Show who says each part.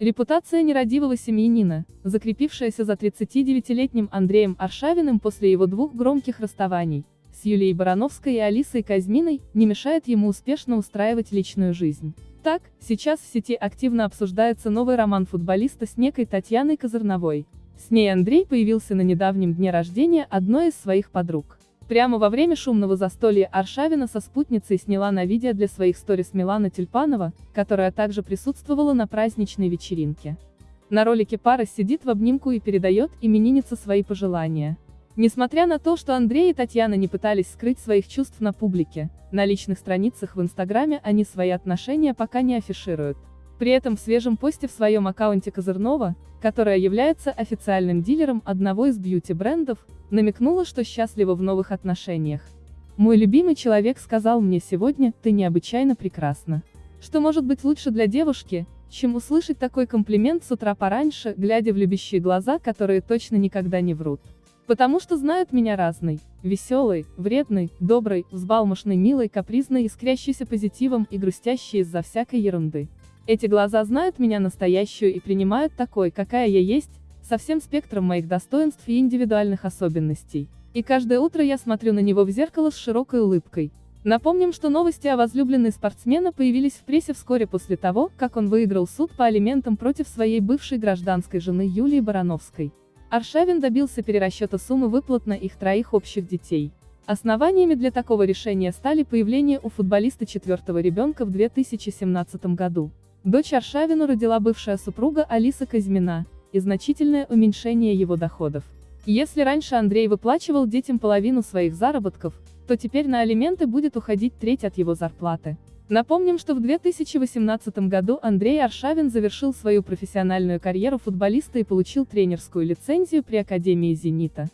Speaker 1: Репутация нерадивого семьянина, закрепившаяся за 39-летним Андреем Аршавиным после его двух громких расставаний, с Юлией Барановской и Алисой Казьминой, не мешает ему успешно устраивать личную жизнь. Так, сейчас в сети активно обсуждается новый роман футболиста с некой Татьяной Козырновой. С ней Андрей появился на недавнем дне рождения одной из своих подруг. Прямо во время шумного застолья Аршавина со спутницей сняла на видео для своих сторис Милана Тюльпанова, которая также присутствовала на праздничной вечеринке. На ролике пара сидит в обнимку и передает имениннице свои пожелания. Несмотря на то, что Андрей и Татьяна не пытались скрыть своих чувств на публике, на личных страницах в Инстаграме они свои отношения пока не афишируют. При этом в свежем посте в своем аккаунте Козырнова, которая является официальным дилером одного из бьюти-брендов, намекнула, что счастлива в новых отношениях. «Мой любимый человек сказал мне сегодня, ты необычайно прекрасна. Что может быть лучше для девушки, чем услышать такой комплимент с утра пораньше, глядя в любящие глаза, которые точно никогда не врут. Потому что знают меня разной, веселой, вредной, доброй, взбалмошной, милой, капризной, искрящейся позитивом и грустящей из-за всякой ерунды. Эти глаза знают меня настоящую и принимают такой, какая я есть, со всем спектром моих достоинств и индивидуальных особенностей. И каждое утро я смотрю на него в зеркало с широкой улыбкой. Напомним, что новости о возлюбленной спортсмена появились в прессе вскоре после того, как он выиграл суд по алиментам против своей бывшей гражданской жены Юлии Барановской. Аршавин добился перерасчета суммы выплат на их троих общих детей. Основаниями для такого решения стали появление у футболиста четвертого ребенка в 2017 году. Дочь Аршавину родила бывшая супруга Алиса Казьмина, и значительное уменьшение его доходов. Если раньше Андрей выплачивал детям половину своих заработков, то теперь на алименты будет уходить треть от его зарплаты. Напомним, что в 2018 году Андрей Аршавин завершил свою профессиональную карьеру футболиста и получил тренерскую лицензию при Академии «Зенита».